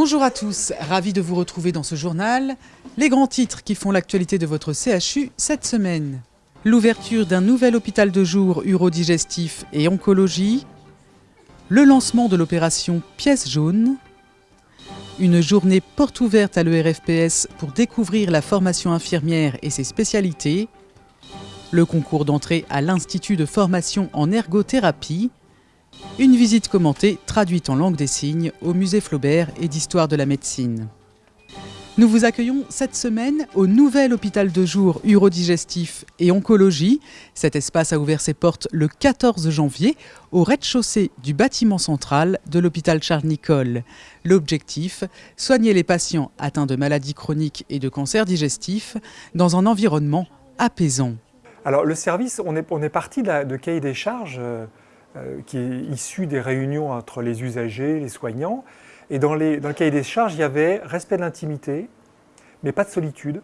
Bonjour à tous, ravi de vous retrouver dans ce journal. Les grands titres qui font l'actualité de votre CHU cette semaine. L'ouverture d'un nouvel hôpital de jour urodigestif et oncologie. Le lancement de l'opération Pièce jaune. Une journée porte ouverte à l'ERFPS pour découvrir la formation infirmière et ses spécialités. Le concours d'entrée à l'Institut de formation en ergothérapie une visite commentée, traduite en langue des signes, au musée Flaubert et d'histoire de la médecine. Nous vous accueillons cette semaine au nouvel hôpital de jour urodigestif et oncologie. Cet espace a ouvert ses portes le 14 janvier au rez-de-chaussée du bâtiment central de l'hôpital Charles-Nicolle. L'objectif, soigner les patients atteints de maladies chroniques et de cancers digestifs dans un environnement apaisant. Alors le service, on est, parti de, cahier des charges euh, qui est issu des réunions entre les usagers, les soignants. Et dans, le cahier des charges, il y avait respect de l'intimité, mais pas de solitude,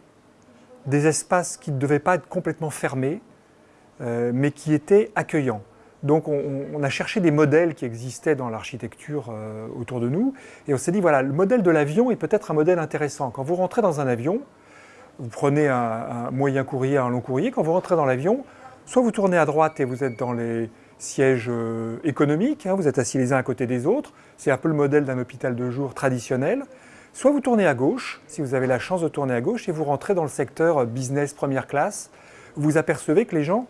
des espaces qui ne devaient pas être complètement fermés, euh, mais qui étaient accueillants. Donc on, a cherché des modèles qui existaient dans l'architecture euh, autour de nous, et on s'est dit, voilà, le modèle de l'avion est peut-être un modèle intéressant. Quand vous rentrez dans un avion, vous prenez un moyen courrier, un long courrier, quand vous rentrez dans l'avion, soit vous tournez à droite et vous êtes dans les, siège euh, économique, hein, vous êtes assis les uns à côté des autres, c'est un peu le modèle d'un hôpital de jour traditionnel. Soit vous tournez à gauche, si vous avez la chance de tourner à gauche, et vous rentrez dans le secteur euh, business première classe, vous apercevez que les gens,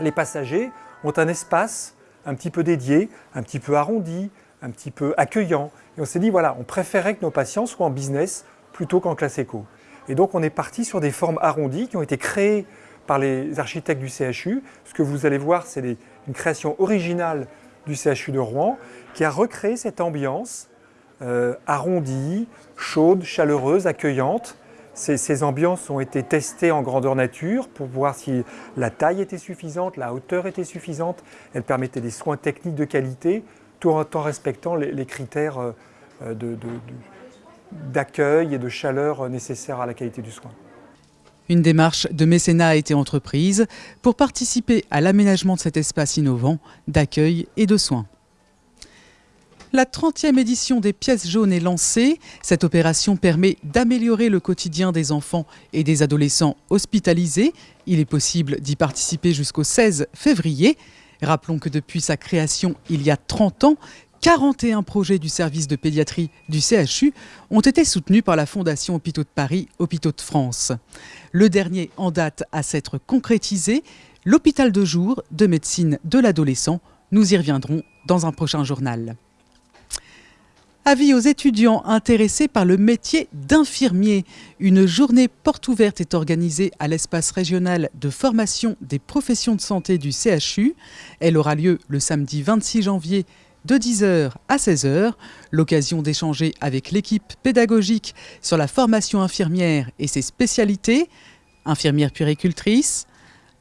les passagers, ont un espace un petit peu dédié, un petit peu arrondi, un petit peu accueillant. Et on s'est dit, voilà, on préférait que nos patients soient en business plutôt qu'en classe éco. Et donc on est parti sur des formes arrondies qui ont été créées par les architectes du CHU. Ce que vous allez voir, c'est une création originale du CHU de Rouen qui a recréé cette ambiance euh, arrondie, chaude, chaleureuse, accueillante. Ces, ces, ambiances ont été testées en grandeur nature pour voir si la taille était suffisante, la hauteur était suffisante. Elles permettaient des soins techniques de qualité, tout en respectant les, critères euh, d'accueil et de chaleur nécessaires à la qualité du soin. Une démarche de mécénat a été entreprise pour participer à l'aménagement de cet espace innovant d'accueil et de soins. La 30e édition des pièces jaunes est lancée. Cette opération permet d'améliorer le quotidien des enfants et des adolescents hospitalisés. Il est possible d'y participer jusqu'au 16 février. Rappelons que depuis sa création il y a 30 ans, 41 projets du service de pédiatrie du CHU ont été soutenus par la Fondation Hôpitaux de Paris, Hôpitaux de France. Le dernier en date à s'être concrétisé, l'hôpital de jour de médecine de l'adolescent. Nous y reviendrons dans un prochain journal. Avis aux étudiants intéressés par le métier d'infirmier. Une journée porte ouverte est organisée à l'espace régional de formation des professions de santé du CHU. Elle aura lieu le samedi 26 janvier de 10h à 16h, l'occasion d'échanger avec l'équipe pédagogique sur la formation infirmière et ses spécialités, infirmière puéricultrice,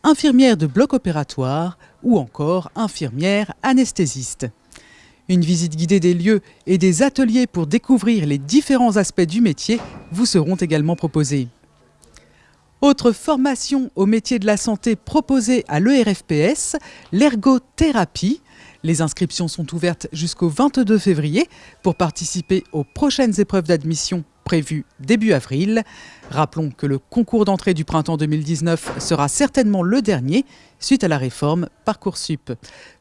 infirmière de bloc opératoire ou encore infirmière anesthésiste. Une visite guidée des lieux et des ateliers pour découvrir les différents aspects du métier vous seront également proposés. Autre formation au métier de la santé proposée à l'ERFPS, l'ergothérapie, les inscriptions sont ouvertes jusqu'au 22 février pour participer aux prochaines épreuves d'admission prévues début avril. Rappelons que le concours d'entrée du printemps 2019 sera certainement le dernier suite à la réforme Parcoursup.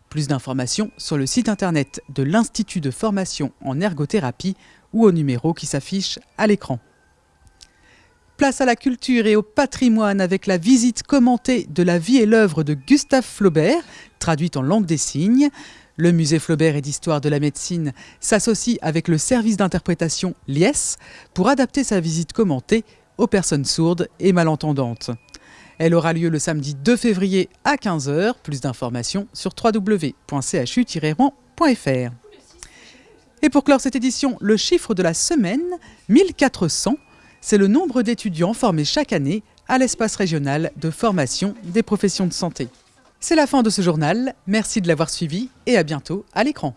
Plus d'informations sur le site internet de l'Institut de formation en ergothérapie ou au numéro qui s'affiche à l'écran. Place à la culture et au patrimoine avec la visite commentée de la vie et l'œuvre de Gustave Flaubert, traduite en langue des signes. Le musée Flaubert et d'histoire de la médecine s'associe avec le service d'interprétation Lies pour adapter sa visite commentée aux personnes sourdes et malentendantes. Elle aura lieu le samedi 2 février à 15h. Plus d'informations sur www.chu-rouen.fr. Et pour clore cette édition, le chiffre de la semaine, 1400 c'est le nombre d'étudiants formés chaque année à l'espace régional de formation des professions de santé. C'est la fin de ce journal, merci de l'avoir suivi et à bientôt à l'écran.